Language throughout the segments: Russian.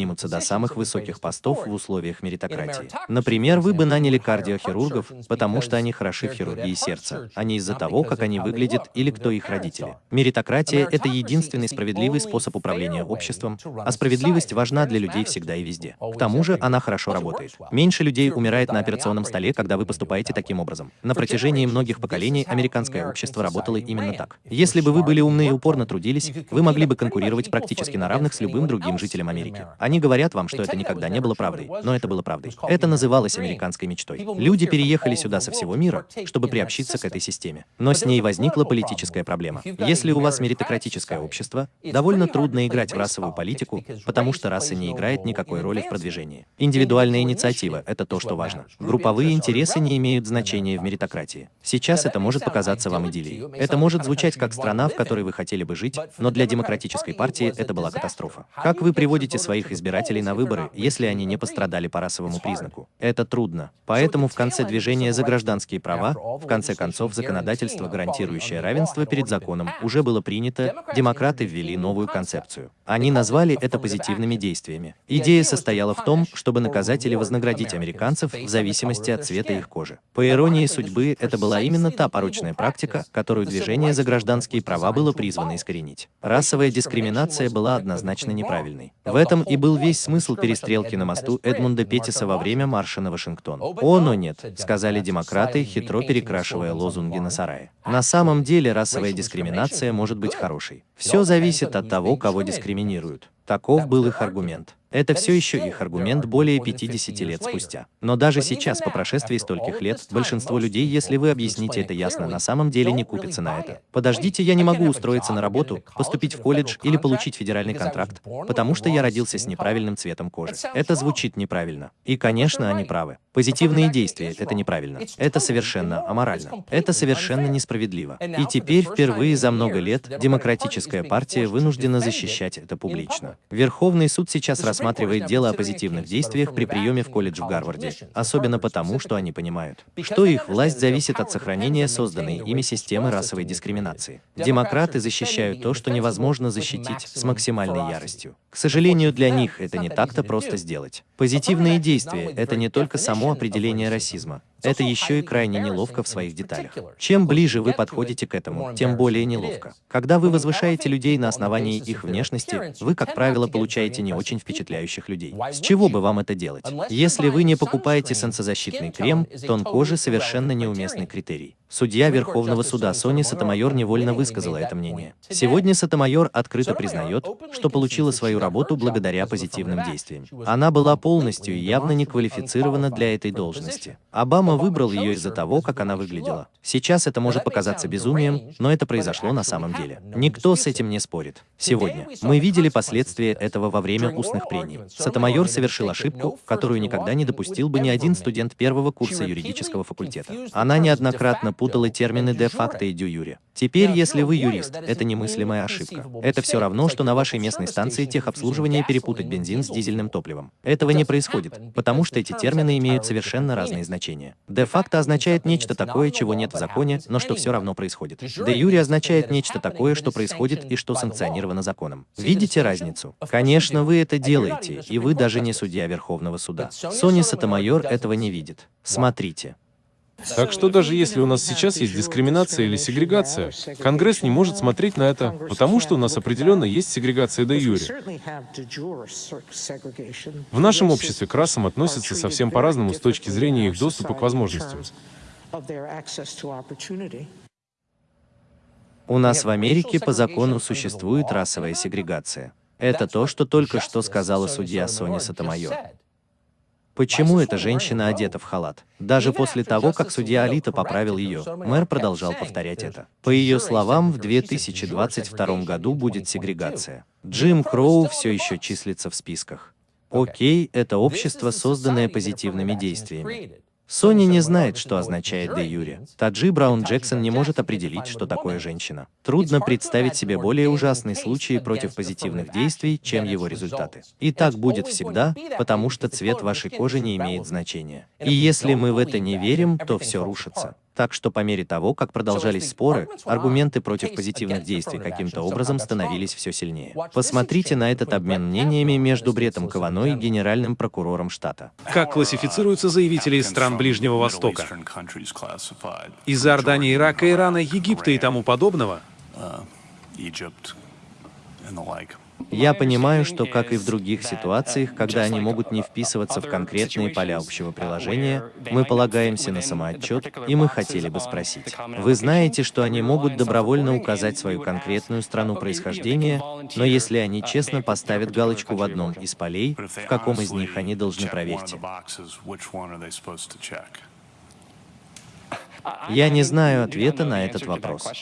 поднимутся до самых высоких постов в условиях меритократии. Например, вы бы наняли кардиохирургов, потому что они хороши в хирургии сердца, а не из-за того, как они выглядят или кто их родители. Меритократия – это единственный справедливый способ управления обществом, а справедливость важна для людей всегда и везде. К тому же она хорошо работает. Меньше людей умирает на операционном столе, когда вы поступаете таким образом. На протяжении многих поколений американское общество работало именно так. Если бы вы были умны и упорно трудились, вы могли бы конкурировать практически на равных с любым другим жителем Америки. Они говорят вам, что это никогда не было правдой, но это было правдой. Это называлось американской мечтой. Люди переехали сюда со всего мира, чтобы приобщиться к этой системе. Но с ней возникла политическая проблема. Если у вас меритократическое общество, довольно трудно играть в расовую политику, потому что раса не играет никакой роли в продвижении. Индивидуальная инициатива – это то, что важно. Групповые интересы не имеют значения в меритократии. Сейчас это может показаться вам идиллией. Это может звучать как страна, в которой вы хотели бы жить, но для демократической партии это была катастрофа. Как вы приводите своих избирателей на выборы, если они не пострадали по расовому признаку? Это трудно. Поэтому в конце движения за гражданские права, в конце концов, законодательство, гарантирующее равенство перед законом, уже было принято, демократы ввели новую концепцию. Они назвали это позитивными действиями. Идея состояла в том, чтобы наказать или вознаградить американцев в зависимости от цвета их кожи. По иронии судьбы, это была именно та порочная практика, которую движение за гражданские права было призвано искоренить. Расовая дискриминация была однозначно неправильной. В этом и был весь смысл перестрелки на мосту Эдмунда Петтиса во время марша на Вашингтон. «О, но нет», — сказали демократы, хитро перекрашивая лозунги на сарае. На самом деле расовая дискриминация может быть хорошей. Все зависит от того, кого дискриминируют. Таков был их аргумент. Это все еще их аргумент более 50 лет спустя. Но даже сейчас, по прошествии стольких лет, большинство людей, если вы объясните это ясно, на самом деле не купится на это. Подождите, я не могу устроиться на работу, поступить в колледж или получить федеральный контракт, потому что я родился с неправильным цветом кожи. Это звучит неправильно. И, конечно, они правы. Позитивные действия — это неправильно. Это совершенно аморально. Это совершенно несправедливо. И теперь, впервые за много лет, Демократическая партия вынуждена защищать это публично. Верховный суд сейчас рассматривает дело о позитивных действиях при приеме в колледж в Гарварде, особенно потому, что они понимают, что их власть зависит от сохранения созданной ими системы расовой дискриминации. Демократы защищают то, что невозможно защитить с максимальной яростью. К сожалению, для них это не так-то просто сделать. Позитивные действия — это не только само определение расизма, это еще и крайне неловко в своих деталях. Чем ближе вы подходите к этому, тем более неловко. Когда вы возвышаете людей на основании их внешности, вы, как правило, получаете не очень впечатляющих людей. С чего бы вам это делать? Если вы не покупаете солнцезащитный крем, тон кожи совершенно неуместный критерий. Судья Верховного суда Сони Сатамайор невольно высказала это мнение. Сегодня Сатамайор открыто признает, что получила свою работу благодаря позитивным действиям. Она была полностью и явно не квалифицирована для этой должности. Обама выбрал ее из-за того, как она выглядела. Сейчас это может показаться безумием, но это произошло на самом деле. Никто с этим не спорит. Сегодня мы видели последствия этого во время устных прений. Сатамайор совершил ошибку, которую никогда не допустил бы ни один студент первого курса юридического факультета. Она неоднократно путала термины де-факто и дю-юре. Теперь, если вы юрист, это немыслимая ошибка. Это все равно, что на вашей местной станции техобслуживания перепутать бензин с дизельным топливом. Этого не происходит, потому что эти термины имеют совершенно разные значения. Де-факто означает нечто такое, чего нет в законе, но что все равно происходит. Де-юре означает нечто такое, что происходит и что санкционировано законом. Видите разницу? Конечно, вы это делаете, и вы даже не судья Верховного суда. Сони Сатамайор этого не видит. Смотрите. Так что даже если у нас сейчас есть дискриминация или сегрегация, Конгресс не может смотреть на это, потому что у нас определенно есть сегрегация де юре. В нашем обществе к расам относятся совсем по-разному с точки зрения их доступа к возможностям. У нас в Америке по закону существует расовая сегрегация. Это то, что только что сказала судья Соня Сатамайор. Почему эта женщина одета в халат? Даже после того, как судья Алита поправил ее, мэр продолжал повторять это. По ее словам, в 2022 году будет сегрегация. Джим Кроу все еще числится в списках. Окей, это общество, созданное позитивными действиями. Сони не знает, что означает де юре. Таджи Браун Джексон не может определить, что такое женщина. Трудно представить себе более ужасные случаи против позитивных действий, чем его результаты. И так будет всегда, потому что цвет вашей кожи не имеет значения. И если мы в это не верим, то все рушится. Так что по мере того, как продолжались споры, аргументы против позитивных действий каким-то образом становились все сильнее. Посмотрите на этот обмен мнениями между Бретом Кавано и генеральным прокурором штата. Как классифицируются заявители из стран Ближнего Востока? Из Иордании, Ирака, Ирана, Египта и тому подобного? Я понимаю, что, как и в других ситуациях, когда они могут не вписываться в конкретные поля общего приложения, мы полагаемся на самоотчет, и мы хотели бы спросить. Вы знаете, что они могут добровольно указать свою конкретную страну происхождения, но если они честно поставят галочку в одном из полей, в каком из них они должны проверить? Я не знаю ответа на этот вопрос.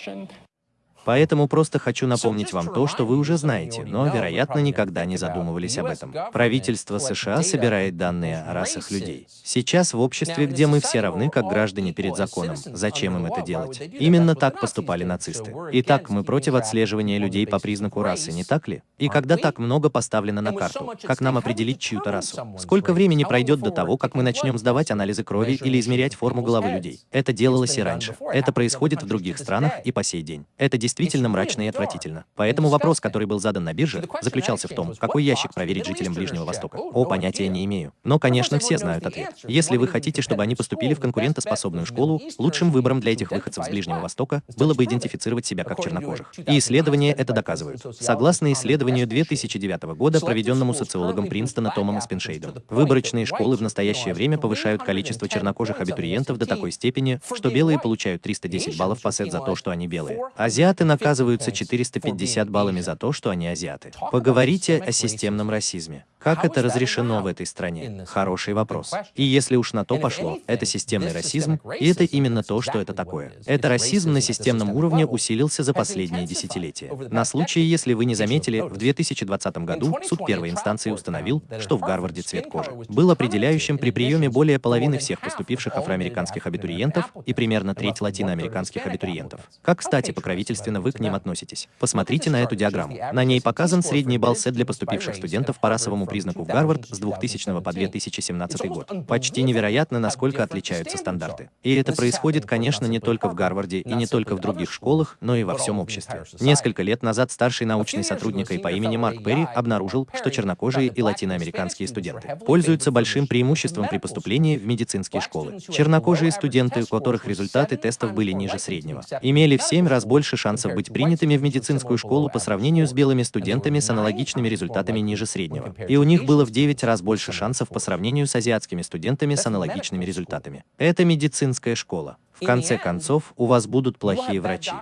Поэтому просто хочу напомнить вам то, что вы уже знаете, но, вероятно, никогда не задумывались об этом. Правительство США собирает данные о расах людей. Сейчас в обществе, где мы все равны как граждане перед законом, зачем им это делать? Именно так поступали нацисты. Итак, мы против отслеживания людей по признаку расы, не так ли? И когда так много поставлено на карту, как нам определить чью-то расу? Сколько времени пройдет до того, как мы начнем сдавать анализы крови или измерять форму головы людей? Это делалось и раньше. Это происходит в других странах и по сей день. Это действительно действительно мрачно и отвратительно. Поэтому вопрос, который был задан на бирже, заключался в том, какой ящик проверить жителям Ближнего Востока. О, понятия не имею. Но, конечно, все знают ответ. Если вы хотите, чтобы они поступили в конкурентоспособную школу, лучшим выбором для этих выходцев с Ближнего Востока было бы идентифицировать себя как чернокожих. И исследования это доказывают. Согласно исследованию 2009 года, проведенному социологом Принстона Томом Спиншейдом, выборочные школы в настоящее время повышают количество чернокожих абитуриентов до такой степени, что белые получают 310 баллов по сет за то, что они белые. Азиаты наказываются 450 баллами за то, что они азиаты. Поговорите о системном расизме. Как это разрешено в этой стране? Хороший вопрос. И если уж на то пошло, это системный расизм, и это именно то, что это такое. Это расизм на системном уровне усилился за последние десятилетия. На случай, если вы не заметили, в 2020 году суд первой инстанции установил, что в Гарварде цвет кожи был определяющим при приеме более половины всех поступивших афроамериканских абитуриентов и примерно треть латиноамериканских абитуриентов. Как, кстати, покровительственно вы к ним относитесь. Посмотрите на эту диаграмму. На ней показан средний балл СЭД для поступивших студентов по расовому признаку в Гарвард с 2000 по 2017 год. Почти невероятно, насколько отличаются стандарты. И это происходит, конечно, не только в Гарварде и не только в других школах, но и во всем обществе. Несколько лет назад старший научный сотрудник по имени Марк Перри обнаружил, что чернокожие и латиноамериканские студенты пользуются большим преимуществом при поступлении в медицинские школы. Чернокожие студенты, у которых результаты тестов были ниже среднего, имели в 7 раз больше шансов быть принятыми в медицинскую школу по сравнению с белыми студентами с аналогичными результатами ниже среднего. И у них было в 9 раз больше шансов по сравнению с азиатскими студентами с аналогичными результатами. Это медицинская школа. В конце концов, у вас будут плохие врачи.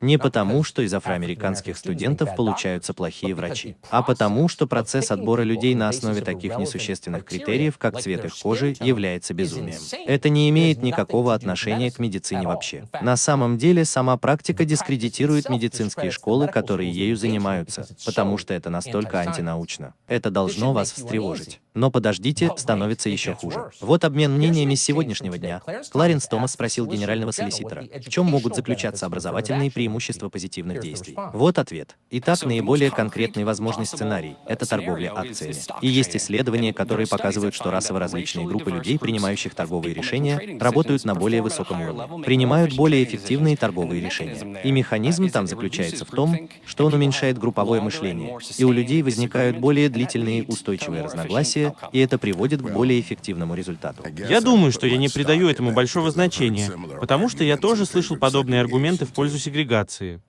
Не потому, что из афроамериканских студентов получаются плохие врачи, а потому, что процесс отбора людей на основе таких несущественных критериев, как цвет их кожи, является безумием. Это не имеет никакого отношения к медицине вообще. На самом деле, сама практика дискредитирует медицинские школы, которые ею занимаются, потому что это настолько антинаучно. Это должно вас встревожить. Но подождите, становится еще хуже. Вот обмен мнениями с сегодняшнего дня. Кларенс Томас спросил генерального солиситора, в чем могут заключаться образовательные преимущества преимущество позитивных действий? Вот ответ. Итак, наиболее конкретный возможный сценарий – это торговля акциями. И есть исследования, которые показывают, что расово различные группы людей, принимающих торговые решения, работают на более высоком уровне, принимают более эффективные торговые решения. И механизм там заключается в том, что он уменьшает групповое мышление, и у людей возникают более длительные устойчивые разногласия, и это приводит к более эффективному результату. Я думаю, что я не придаю этому большого значения, потому что я тоже слышал подобные аргументы в пользу сегрегации сегрегации.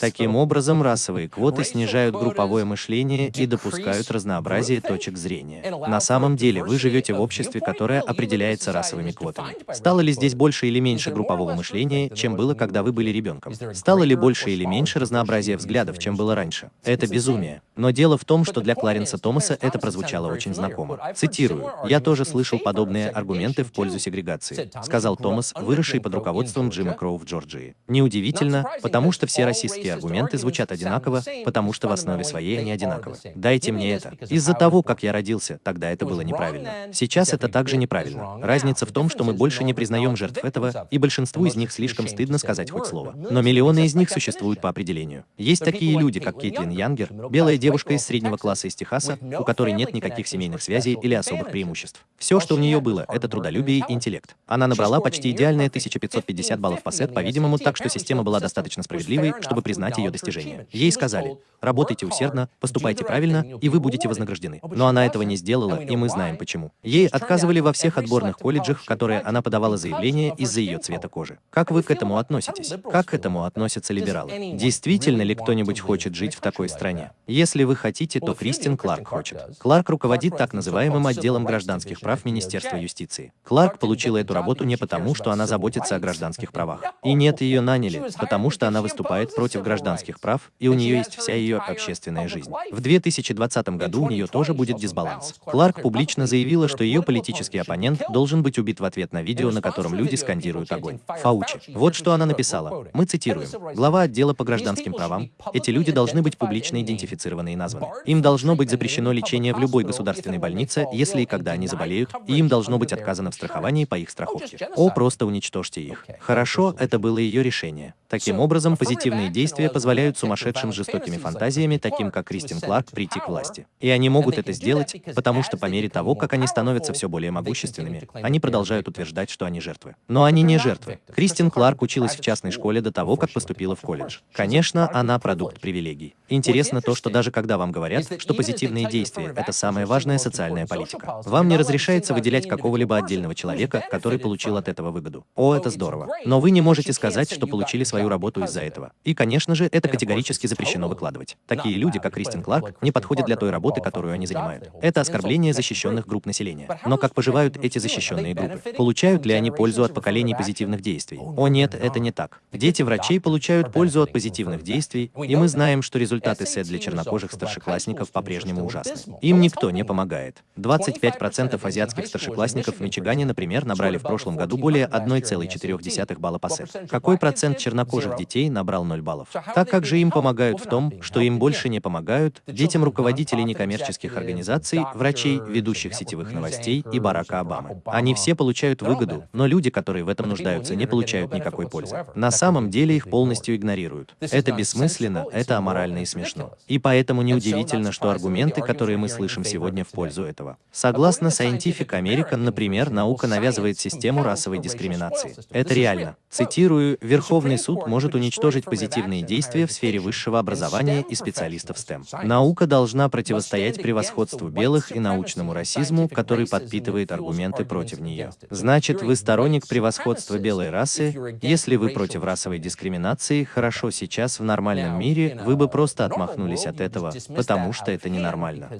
Таким образом, расовые квоты снижают групповое мышление и допускают разнообразие точек зрения. На самом деле, вы живете в обществе, которое определяется расовыми квотами. Стало ли здесь больше или меньше группового мышления, чем было, когда вы были ребенком? Стало ли больше или меньше разнообразия взглядов, чем было раньше? Это безумие. Но дело в том, что для Кларенса Томаса это прозвучало очень знакомо. Цитирую. «Я тоже слышал подобные аргументы в пользу сегрегации», сказал Томас, выросший под руководством Джима Кроу в Джорджии. Неудивительно, потому что все расистские аргументы звучат одинаково, потому что в основе своей они одинаковы. Дайте мне это. Из-за того, как я родился, тогда это было неправильно. Сейчас это также неправильно. Разница в том, что мы больше не признаем жертв этого, и большинству из них слишком стыдно сказать хоть слово. Но миллионы из них существуют по определению. Есть такие люди, как Кейтлин Янгер, белая девушка из среднего класса из Техаса, у которой нет никаких семейных связей или особых преимуществ. Все, что у нее было, это трудолюбие и интеллект. Она набрала почти идеальные 1550 баллов по сет, по-видимому, так что система была достаточно справедливой, чтобы признать ее достижения. Ей сказали, работайте усердно, поступайте правильно, и вы будете вознаграждены. Но она этого не сделала, и мы знаем почему. Ей отказывали во всех отборных колледжах, в которые она подавала заявление из-за ее цвета кожи. Как вы к этому относитесь? Как к этому относятся либералы? Действительно ли кто-нибудь хочет жить в такой стране? Если вы хотите, то Кристин Кларк хочет. Кларк руководит так называемым отделом гражданских прав Министерства юстиции. Кларк получила эту работу не потому, что она заботится о гражданских правах. И нет, ее наняли, потому что она выступает против гражданских прав, и у нее есть вся ее общественная жизнь. В 2020 году у нее тоже будет дисбаланс. Кларк публично заявила, что ее политический оппонент должен быть убит в ответ на видео, на котором люди скандируют огонь. Фаучи. Вот что она написала. Мы цитируем. Глава отдела по гражданским правам. Эти люди должны быть публично идентифицированы и названы. Им должно быть запрещено лечение в любой государственной больнице, если и когда они заболеют, и им должно быть отказано в страховании по их страховке. О, просто уничтожьте их. Хорошо, это было ее решение. Таким образом, позитивные действия позволяют сумасшедшим жестокими фантазиями, таким как Кристин Кларк, прийти к власти. И они могут это сделать, потому что по мере того, как они становятся все более могущественными, они продолжают утверждать, что они жертвы. Но они не жертвы. Кристин Кларк училась в частной школе до того, как поступила в колледж. Конечно, она продукт привилегий. Интересно то, что даже когда вам говорят, что позитивные действия — это самая важная социальная политика, вам не разрешается выделять какого-либо отдельного человека, который получил от этого выгоду. О, это здорово. Но вы не можете сказать, что получили свою работу из-за этого. И, конечно же, это категорически запрещено выкладывать. Такие люди, как Кристин Кларк, не подходят для той работы, которую они занимают. Это оскорбление защищенных групп населения. Но как поживают эти защищенные группы? Получают ли они пользу от поколений позитивных действий? О нет, это не так. Дети врачей получают пользу от позитивных действий, и мы знаем, что результаты СЭД для чернокожих старшеклассников по-прежнему ужасны. Им никто не помогает. 25% азиатских старшеклассников в Мичигане, например, набрали в прошлом году более 1,4 балла по СЭД. Какой процент чернокожих детей набрал 0 баллов? Так как же им помогают в том, что им больше не помогают, детям руководителей некоммерческих организаций, врачей, ведущих сетевых новостей и Барака Обамы. Они все получают выгоду, но люди, которые в этом нуждаются, не получают никакой пользы. На самом деле их полностью игнорируют. Это бессмысленно, это аморально и смешно. И поэтому неудивительно, что аргументы, которые мы слышим сегодня в пользу этого. Согласно Scientific American, например, наука навязывает систему расовой дискриминации. Это реально. Цитирую, Верховный суд может уничтожить позитивные действия в сфере высшего образования и специалистов STEM. Наука должна противостоять превосходству белых и научному расизму, который подпитывает аргументы против нее. Значит, вы сторонник превосходства белой расы? Если вы против расовой дискриминации, хорошо, сейчас в нормальном мире вы бы просто отмахнулись от этого, потому что это ненормально.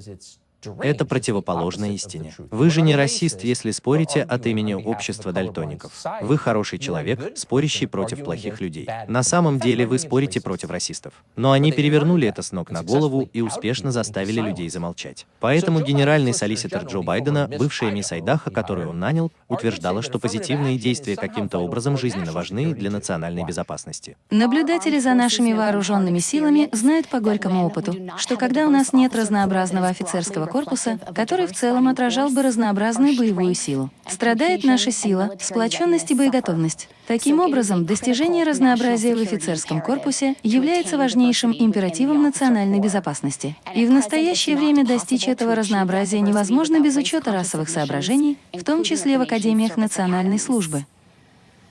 Это противоположно истине. Вы же не расист, если спорите от имени общества дальтоников. Вы хороший человек, спорящий против плохих людей. На самом деле вы спорите против расистов. Но они перевернули это с ног на голову и успешно заставили людей замолчать. Поэтому генеральный солиситор Джо Байдена, бывшая мисс Айдаха, которую он нанял, утверждала, что позитивные действия каким-то образом жизненно важны для национальной безопасности. Наблюдатели за нашими вооруженными силами знают по горькому опыту, что когда у нас нет разнообразного офицерского корпуса, который в целом отражал бы разнообразную боевую силу. Страдает наша сила, сплоченность и боеготовность. Таким образом, достижение разнообразия в офицерском корпусе является важнейшим императивом национальной безопасности. И в настоящее время достичь этого разнообразия невозможно без учета расовых соображений, в том числе в академиях национальной службы.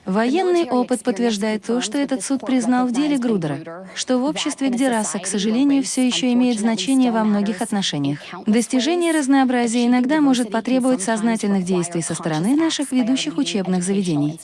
Военный опыт подтверждает то, что этот суд признал в деле Грудера, что в обществе, где раса, к сожалению, все еще имеет значение во многих отношениях. Достижение разнообразия иногда может потребовать сознательных действий со стороны наших ведущих учебных заведений.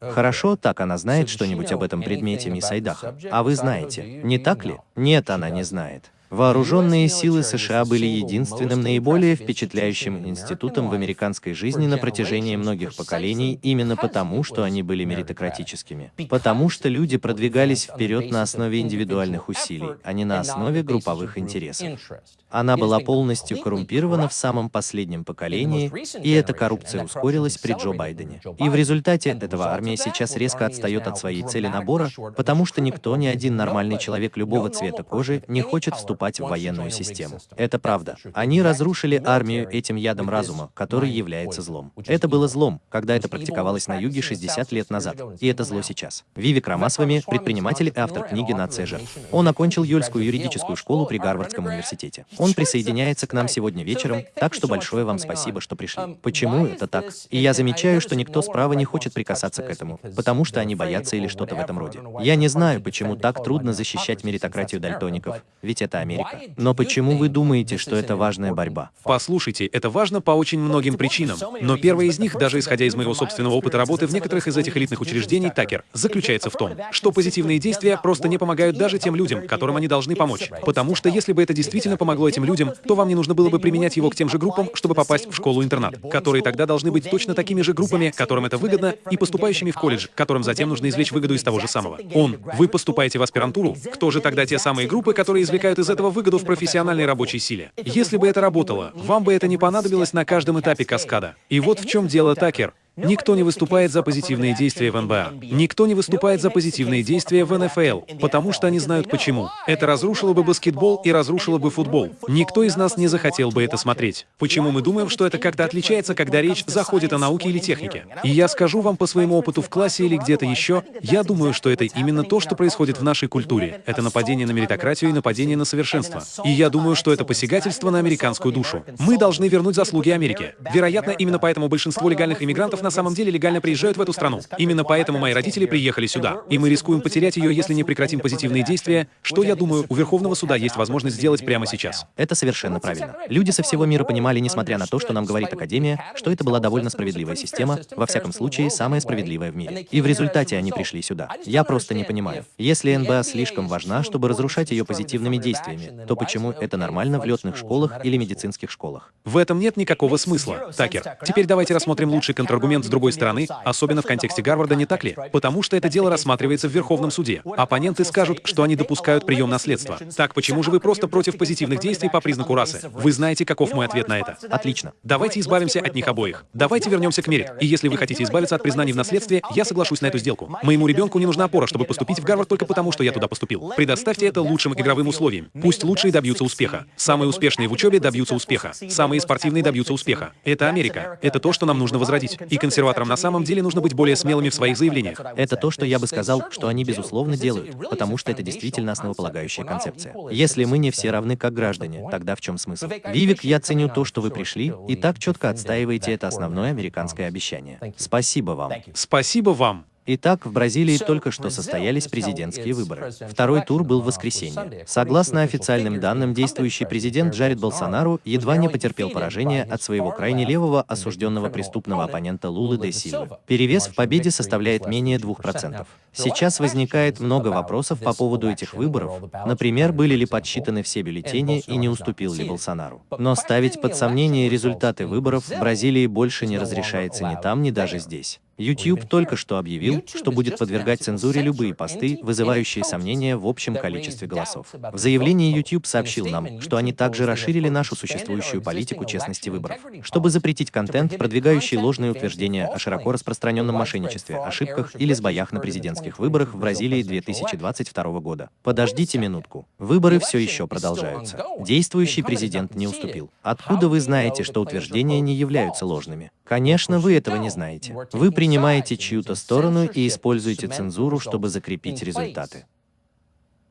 Хорошо, так она знает что-нибудь об этом предмете, мисс Айдаха. А вы знаете, не так ли? Нет, она не знает. Вооруженные силы США были единственным наиболее впечатляющим институтом в американской жизни на протяжении многих поколений именно потому, что они были меритократическими. Потому что люди продвигались вперед на основе индивидуальных усилий, а не на основе групповых интересов. Она была полностью коррумпирована в самом последнем поколении, и эта коррупция ускорилась при Джо Байдене. И в результате этого армия сейчас резко отстает от своей цели набора, потому что никто, ни один нормальный человек любого цвета кожи не хочет вступать в военную систему. Это правда. Они разрушили армию этим ядом разума, который является злом. Это было злом, когда это практиковалось на юге 60 лет назад, и это зло сейчас. Вивик Рамасвами, предприниматель и автор книги «Нация жертв». Он окончил Юльскую юридическую школу при Гарвардском университете. Он присоединяется к нам сегодня вечером, так что большое вам спасибо, что пришли. Почему это так? И я замечаю, что никто справа не хочет прикасаться к этому, потому что они боятся или что-то в этом роде. Я не знаю, почему так трудно защищать меритократию дальтоников, ведь это Америка. Но почему вы думаете, что это важная борьба? Послушайте, это важно по очень многим причинам. Но первая из них, даже исходя из моего собственного опыта работы в некоторых из этих элитных учреждений, Такер, заключается в том, что позитивные действия просто не помогают даже тем людям, которым они должны помочь. Потому что если бы это действительно помогло этим людям, то вам не нужно было бы применять его к тем же группам, чтобы попасть в школу-интернат, которые тогда должны быть точно такими же группами, которым это выгодно, и поступающими в колледж, которым затем нужно извлечь выгоду из того же самого. Он, вы поступаете в аспирантуру, кто же тогда те самые группы, которые извлекают из этого выгоду в профессиональной рабочей силе? Если бы это работало, вам бы это не понадобилось на каждом этапе каскада. И вот в чем дело, Такер. Никто не выступает за позитивные действия в НБА. Никто не выступает за позитивные действия в НФЛ, потому что они знают почему. Это разрушило бы баскетбол и разрушило бы футбол. Никто из нас не захотел бы это смотреть. Почему мы думаем, что это как-то отличается, когда речь заходит о науке или технике? И я скажу вам по своему опыту в классе или где-то еще, я думаю, что это именно то, что происходит в нашей культуре. Это нападение на меритократию и нападение на совершенство. И я думаю, что это посягательство на американскую душу. Мы должны вернуть заслуги Америке. Вероятно, именно поэтому большинство легальных иммигрантов на самом деле легально приезжают в эту страну. Именно поэтому мои родители приехали сюда. И мы рискуем потерять ее, если не прекратим позитивные действия, что, я думаю, у Верховного суда есть возможность сделать прямо сейчас. Это совершенно правильно. Люди со всего мира понимали, несмотря на то, что нам говорит Академия, что это была довольно справедливая система, во всяком случае, самая справедливая в мире. И в результате они пришли сюда. Я просто не понимаю. Если НБА слишком важна, чтобы разрушать ее позитивными действиями, то почему это нормально в летных школах или медицинских школах? В этом нет никакого смысла, Такер. Теперь давайте рассмотрим лучший контраргумент с другой стороны, особенно в контексте Гарварда, не так ли? Потому что это дело рассматривается в Верховном суде. Оппоненты скажут, что они допускают прием наследства. Так почему же вы просто против позитивных действий по признаку расы? Вы знаете, каков мой ответ на это? Отлично. Давайте избавимся от них обоих. Давайте вернемся к мере. И если вы хотите избавиться от признаний в наследстве, я соглашусь на эту сделку. Моему ребенку не нужна опора, чтобы поступить в Гарвард только потому, что я туда поступил. Предоставьте это лучшим игровым условиям. Пусть лучшие добьются успеха. Самые успешные в учебе добьются успеха. Самые спортивные добьются успеха. Это Америка. Это то, что нам нужно возродить. И консерваторам на самом деле нужно быть более смелыми в своих заявлениях. Это то, что я бы сказал, что они безусловно делают, потому что это действительно основополагающая концепция. Если мы не все равны как граждане, тогда в чем смысл? Вивик, я ценю то, что вы пришли, и так четко отстаиваете это основное американское обещание. Спасибо вам. Спасибо вам. Итак, в Бразилии только что состоялись президентские выборы. Второй тур был в воскресенье. Согласно официальным данным, действующий президент Джаред Болсонару едва не потерпел поражение от своего крайне левого осужденного преступного оппонента Лулы де Сильвы. Перевес в победе составляет менее 2%. Сейчас возникает много вопросов по поводу этих выборов. Например, были ли подсчитаны все бюллетени и не уступил ли Болсонару. Но ставить под сомнение результаты выборов в Бразилии больше не разрешается ни там, ни даже здесь. YouTube только что объявил, что будет подвергать цензуре любые посты, вызывающие сомнения в общем количестве голосов. В заявлении YouTube сообщил нам, что они также расширили нашу существующую политику честности выборов, чтобы запретить контент, продвигающий ложные утверждения о широко распространенном мошенничестве, ошибках или сбоях на президентских выборах в Бразилии 2022 года. Подождите минутку. Выборы все еще продолжаются. Действующий президент не уступил. Откуда вы знаете, что утверждения не являются ложными? Конечно, вы этого не знаете. Вы принимаете чью-то сторону и используете цензуру, чтобы закрепить результаты.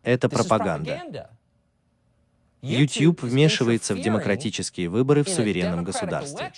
Это пропаганда. YouTube вмешивается в демократические выборы в суверенном государстве.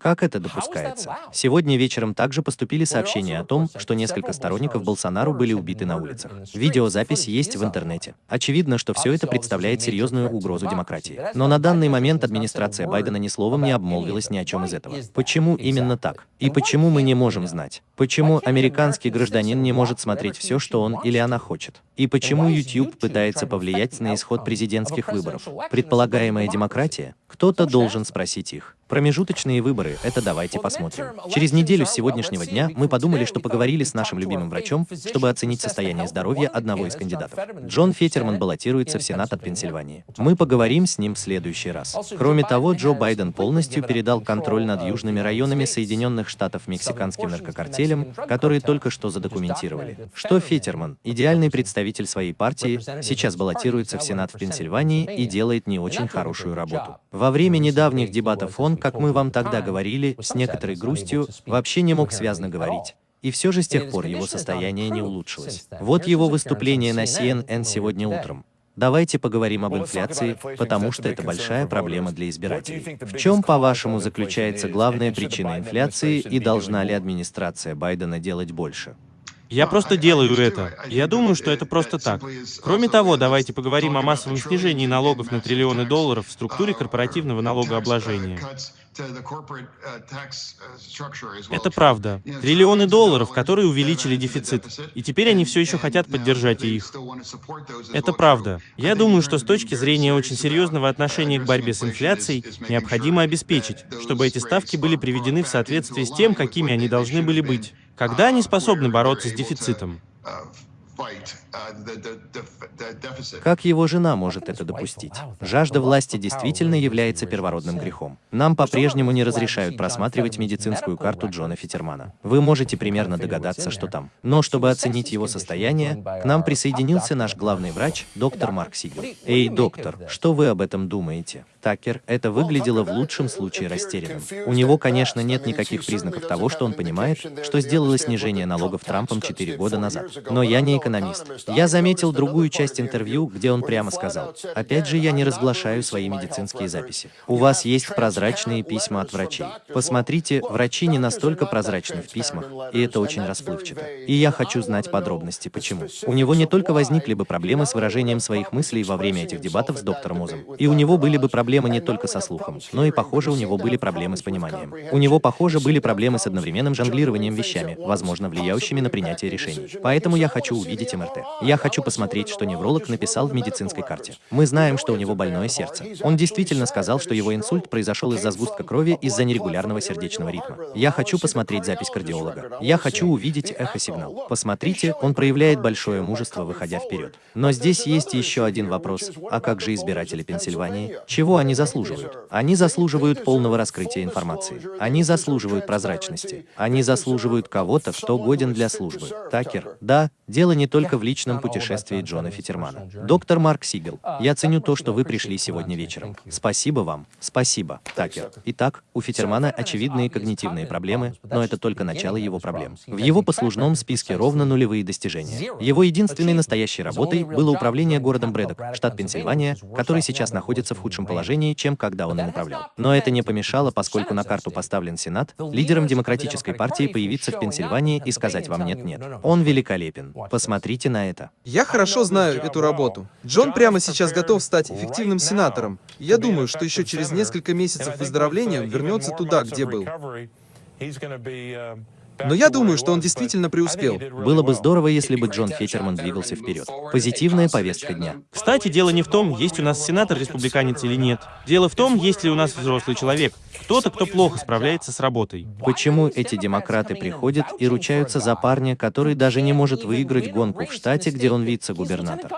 Как это допускается? Сегодня вечером также поступили сообщения о том, что несколько сторонников Болсонару были убиты на улицах. Видеозапись есть в интернете. Очевидно, что все это представляет серьезную угрозу демократии. Но на данный момент администрация Байдена ни словом не обмолвилась ни о чем из этого. Почему именно так? И почему мы не можем знать? Почему американский гражданин не может смотреть все, что он или она хочет? И почему YouTube пытается повлиять на исход президентских выборов? Предполагаемая демократия? Кто-то должен спросить их. Промежуточные выборы — это давайте посмотрим. Через неделю с сегодняшнего дня мы подумали, что поговорили с нашим любимым врачом, чтобы оценить состояние здоровья одного из кандидатов. Джон Фетерман баллотируется в Сенат от Пенсильвании. Мы поговорим с ним в следующий раз. Кроме того, Джо Байден полностью передал контроль над южными районами Соединенных Штатов мексиканским наркокартелям, которые только что задокументировали. Что Фетерман, идеальный представитель своей партии, сейчас баллотируется в Сенат в Пенсильвании и делает не очень хорошую работу. Во время недавних дебатов он, как мы вам тогда говорили, с некоторой грустью, вообще не мог связно говорить. И все же с тех пор его состояние не улучшилось. Вот его выступление на CNN сегодня утром. Давайте поговорим об инфляции, потому что это большая проблема для избирателей. В чем, по-вашему, заключается главная причина инфляции и должна ли администрация Байдена делать больше? Я просто делаю это. Я думаю, что это просто так. Кроме того, давайте поговорим о массовом снижении налогов на триллионы долларов в структуре корпоративного налогообложения. Это правда. Триллионы долларов, которые увеличили дефицит. И теперь они все еще хотят поддержать их. Это правда. Я думаю, что с точки зрения очень серьезного отношения к борьбе с инфляцией, необходимо обеспечить, чтобы эти ставки были приведены в соответствии с тем, какими они должны были быть. Когда они способны бороться с дефицитом? Как его жена может это допустить? Жажда власти действительно является первородным грехом. Нам по-прежнему не разрешают просматривать медицинскую карту Джона Фитермана. Вы можете примерно догадаться, что там. Но чтобы оценить его состояние, к нам присоединился наш главный врач, доктор Марк Сигел. Эй, доктор, что вы об этом думаете? Такер, это выглядело в лучшем случае растерянным. У него, конечно, нет никаких признаков того, что он понимает, что сделало снижение налогов Трампом 4 года назад. Но я не экономист. Я заметил другую часть интервью, где он прямо сказал, «Опять же, я не разглашаю свои медицинские записи. У вас есть прозрачные письма от врачей. Посмотрите, врачи не настолько прозрачны в письмах, и это очень расплывчато. И я хочу знать подробности, почему. У него не только возникли бы проблемы с выражением своих мыслей во время этих дебатов с доктором Озом, и у него были бы проблемы не только со слухом, но и, похоже, у него были проблемы с пониманием. У него, похоже, были проблемы с одновременным жонглированием вещами, возможно, влияющими на принятие решений. Поэтому я хочу увидеть МРТ. Я хочу посмотреть, что невролог написал в медицинской карте. Мы знаем, что у него больное сердце. Он действительно сказал, что его инсульт произошел из-за сгустка крови из-за нерегулярного сердечного ритма. Я хочу посмотреть запись кардиолога. Я хочу увидеть эхосигнал. Посмотрите, он проявляет большое мужество, выходя вперед. Но здесь есть еще один вопрос. А как же избиратели Пенсильвании? Чего они заслуживают? Они заслуживают полного раскрытия информации. Они заслуживают прозрачности. Они заслуживают кого-то, кто годен для службы. Такер, да, дело не только в личном путешествии Джона Фитермана. Доктор Марк Сигел, я ценю то, что вы пришли сегодня вечером. Спасибо вам. Спасибо, Такер. Итак, у Фитермана очевидные когнитивные проблемы, но это только начало его проблем. В его послужном списке ровно нулевые достижения. Его единственной настоящей работой было управление городом Брэдок, штат Пенсильвания, который сейчас находится в худшем положении, чем когда он им управлял. Но это не помешало, поскольку на карту поставлен Сенат, лидером Демократической партии появиться в Пенсильвании и сказать вам «нет-нет». Он великолепен. Посмотрите на это. Я хорошо знаю эту работу. Джон прямо сейчас готов стать эффективным сенатором. Я думаю, что еще через несколько месяцев выздоровления он вернется туда, где был. Но я думаю, что он действительно преуспел. Было бы здорово, если бы Джон Фетерман двигался вперед. Позитивная повестка дня. Кстати, дело не в том, есть у нас сенатор-республиканец или нет. Дело в том, есть ли у нас взрослый человек. Кто-то, кто плохо справляется с работой. Почему эти демократы приходят и ручаются за парня, который даже не может выиграть гонку в штате, где он вице-губернатор?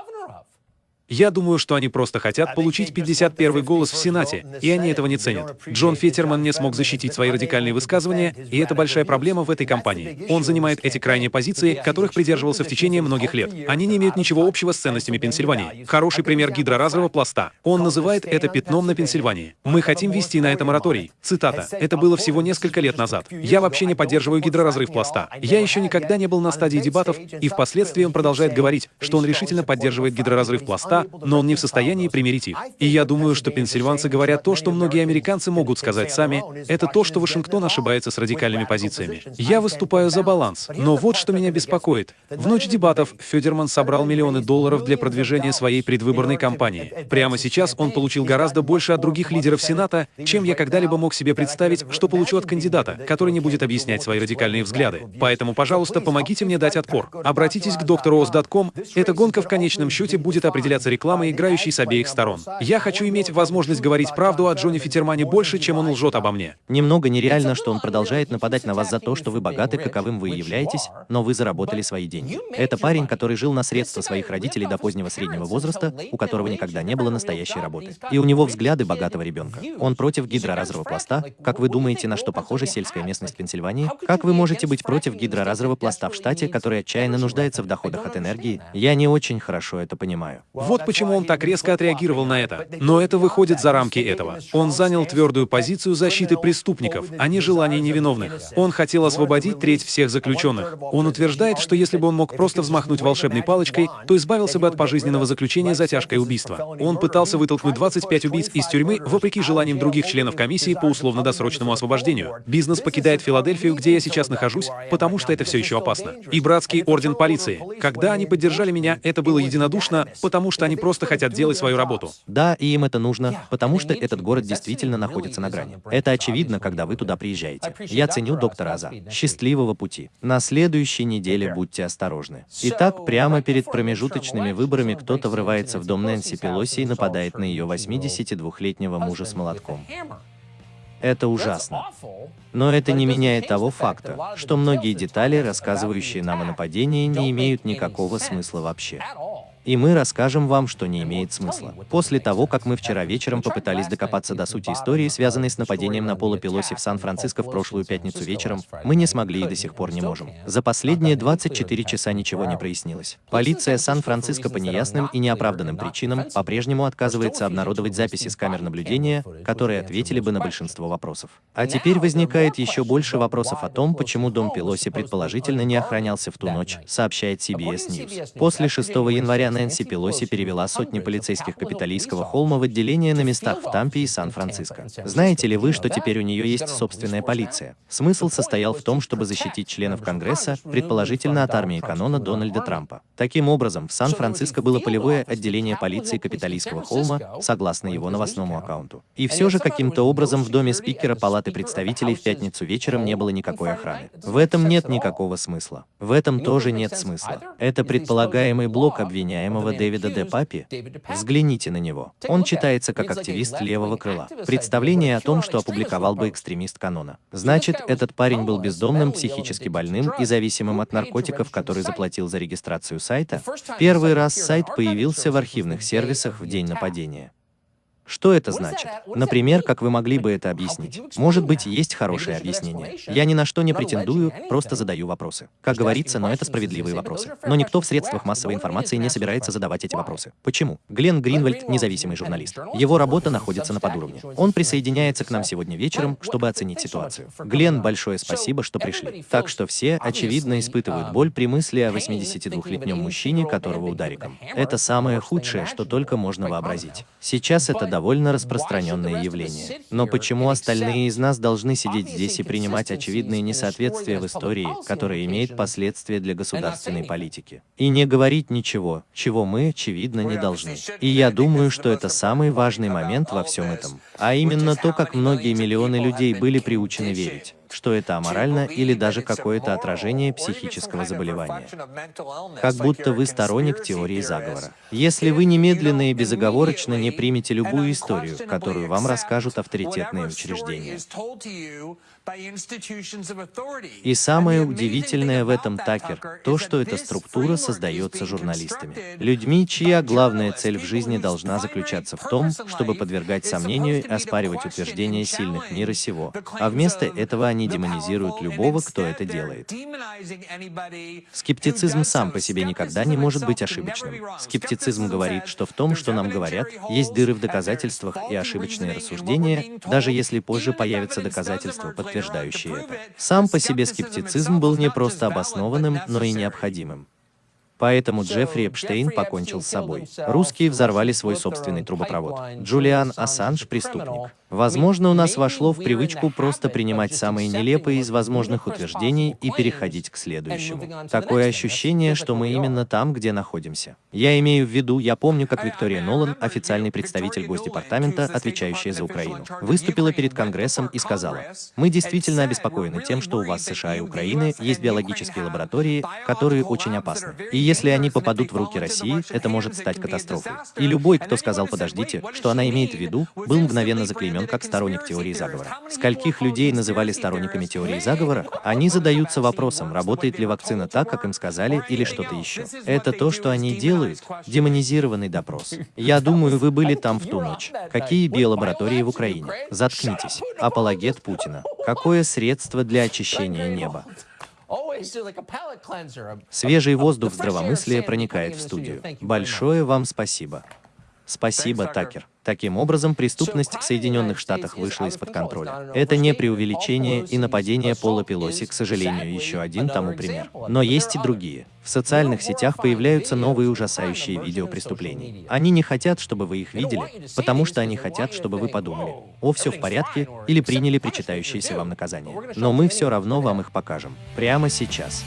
Я думаю, что они просто хотят получить 51 голос в Сенате, и они этого не ценят. Джон Феттерман не смог защитить свои радикальные высказывания, и это большая проблема в этой кампании. Он занимает эти крайние позиции, которых придерживался в течение многих лет. Они не имеют ничего общего с ценностями Пенсильвании. Хороший пример гидроразрыва пласта. Он называет это пятном на Пенсильвании. Мы хотим вести на это мораторий. Цитата. Это было всего несколько лет назад. Я вообще не поддерживаю гидроразрыв пласта. Я еще никогда не был на стадии дебатов, и впоследствии он продолжает говорить, что он решительно поддерживает гидроразрыв пласта, но он не в состоянии примирить их. И я думаю, что пенсильванцы говорят то, что многие американцы могут сказать сами, это то, что Вашингтон ошибается с радикальными позициями. Я выступаю за баланс, но вот что меня беспокоит. В ночь дебатов Федерман собрал миллионы долларов для продвижения своей предвыборной кампании. Прямо сейчас он получил гораздо больше от других лидеров Сената, чем я когда-либо мог себе представить, что получу от кандидата, который не будет объяснять свои радикальные взгляды. Поэтому, пожалуйста, помогите мне дать отпор. Обратитесь к drOS.com. Эта гонка в конечном счете будет определяться рекламой, играющей с обеих сторон. Я хочу иметь возможность говорить правду о Джонни Фитермане больше, чем он лжет обо мне. Немного нереально, что он продолжает нападать на вас за то, что вы богаты, каковым вы являетесь, но вы заработали свои деньги. Это парень, который жил на средства своих родителей до позднего среднего возраста, у которого никогда не было настоящей работы. И у него взгляды богатого ребенка. Он против гидроразрыва пласта. Как вы думаете, на что похожа сельская местность Пенсильвании? Как вы можете быть против гидроразрыва пласта в штате, который отчаянно нуждается в доходах от энергии? Я не очень хорошо это понимаю. Вот почему он так резко отреагировал на это. Но это выходит за рамки этого. Он занял твердую позицию защиты преступников, а не желаний невиновных. Он хотел освободить треть всех заключенных. Он утверждает, что если бы он мог просто взмахнуть волшебной палочкой, то избавился бы от пожизненного заключения за тяжкое убийство. Он пытался вытолкнуть 25 убийц из тюрьмы, вопреки желаниям других членов комиссии по условно-досрочному освобождению. Бизнес покидает Филадельфию, где я сейчас нахожусь, потому что это все еще опасно. И братский орден полиции. Когда они поддержали меня, это было единодушно, потому что они просто хотят делать свою работу. Да, и им это нужно, потому что этот город действительно находится на грани. Это очевидно, когда вы туда приезжаете. Я ценю доктора Аза. Счастливого пути. На следующей неделе будьте осторожны. Итак, прямо перед промежуточными выборами кто-то врывается в дом Нэнси Пелоси и нападает на ее 82-летнего мужа с молотком. Это ужасно. Но это не меняет того факта, что многие детали, рассказывающие нам о нападении, не имеют никакого смысла вообще. И мы расскажем вам, что не имеет смысла. После того, как мы вчера вечером попытались докопаться до сути истории, связанной с нападением на Пола Пелоси в Сан-Франциско в прошлую пятницу вечером, мы не смогли и до сих пор не можем. За последние 24 часа ничего не прояснилось. Полиция Сан-Франциско по неясным и неоправданным причинам по-прежнему отказывается обнародовать записи с камер наблюдения, которые ответили бы на большинство вопросов. А теперь возникает еще больше вопросов о том, почему дом Пелоси предположительно не охранялся в ту ночь, сообщает CBS News. После 6 января Нэнси Пелоси перевела сотни полицейских Капитолийского холма в отделение на местах в Тампе и Сан-Франциско. Знаете ли вы, что теперь у нее есть собственная полиция? Смысл состоял в том, чтобы защитить членов Конгресса, предположительно от армии канона Дональда Трампа. Таким образом, в Сан-Франциско было полевое отделение полиции Капитолийского холма, согласно его новостному аккаунту. И все же каким-то образом в доме спикера Палаты представителей в пятницу вечером не было никакой охраны. В этом нет никакого смысла. В этом тоже нет смысла. Это предполагаемый блок обвиняемых обвиняемого Дэвида Де Папи? Взгляните на него. Он читается как активист левого крыла. Представление о том, что опубликовал бы экстремист канона. Значит, этот парень был бездомным, психически больным и зависимым от наркотиков, который заплатил за регистрацию сайта? Первый раз сайт появился в архивных сервисах в день нападения. Что это значит? Например, как вы могли бы это объяснить? Может быть, есть хорошее объяснение. Я ни на что не претендую, просто задаю вопросы. Как говорится, но это справедливые вопросы. Но никто в средствах массовой информации не собирается задавать эти вопросы. Почему? Глен Гринвальд — независимый журналист. Его работа находится на подуровне. Он присоединяется к нам сегодня вечером, чтобы оценить ситуацию. Глен, большое спасибо, что пришли. Так что все, очевидно, испытывают боль при мысли о 82-летнем мужчине, которого удариком. Это самое худшее, что только можно вообразить. Сейчас это довольно распространенное явление. Но почему остальные из нас должны сидеть здесь и принимать очевидные несоответствия в истории, которые имеют последствия для государственной политики? И не говорить ничего, чего мы, очевидно, не должны. И я думаю, что это самый важный момент во всем этом. А именно то, как многие миллионы людей были приучены верить что это аморально или даже какое-то отражение психического заболевания. Как будто вы сторонник теории заговора. Если вы немедленно и безоговорочно не примете любую историю, которую вам расскажут авторитетные учреждения, и самое удивительное в этом, Такер, то, что эта структура создается журналистами. Людьми, чья главная цель в жизни должна заключаться в том, чтобы подвергать сомнению и оспаривать утверждения сильных мира сего. А вместо этого они демонизируют любого, кто это делает. Скептицизм сам по себе никогда не может быть ошибочным. Скептицизм говорит, что в том, что нам говорят, есть дыры в доказательствах и ошибочные рассуждения, даже если позже появятся доказательства, подтверждающие подтверждающие это. Сам по себе скептицизм был не просто обоснованным, но и необходимым. Поэтому Джеффри Эпштейн покончил с собой. Русские взорвали свой собственный трубопровод. Джулиан Ассанж – преступник. Возможно, у нас вошло в привычку просто принимать самые нелепые из возможных утверждений и переходить к следующему. Такое ощущение, что мы именно там, где находимся. Я имею в виду, я помню, как Виктория Нолан, официальный представитель Госдепартамента, отвечающая за Украину, выступила перед Конгрессом и сказала, «Мы действительно обеспокоены тем, что у вас США и Украины есть биологические лаборатории, которые очень опасны. И если они попадут в руки России, это может стать катастрофой». И любой, кто сказал «подождите», что она имеет в виду, был мгновенно заклеймен как сторонник теории заговора. Скольких людей называли сторонниками теории заговора? Они задаются вопросом, работает ли вакцина так, как им сказали, или что-то еще. Это то, что они делают. Демонизированный допрос. Я думаю, вы были там в ту ночь. Какие биолаборатории в Украине? Заткнитесь. Апологет Путина. Какое средство для очищения неба? Свежий воздух здравомыслия проникает в студию. Большое вам спасибо. Спасибо, Такер. Таким образом, преступность в Соединенных Штатах вышла из-под контроля. Это не преувеличение, и нападение Пола Пелоси, к сожалению, еще один тому пример. Но есть и другие. В социальных сетях появляются новые ужасающие видео преступлений. Они не хотят, чтобы вы их видели, потому что они хотят, чтобы вы подумали, о, все в порядке, или приняли причитающееся вам наказание. Но мы все равно вам их покажем. Прямо сейчас.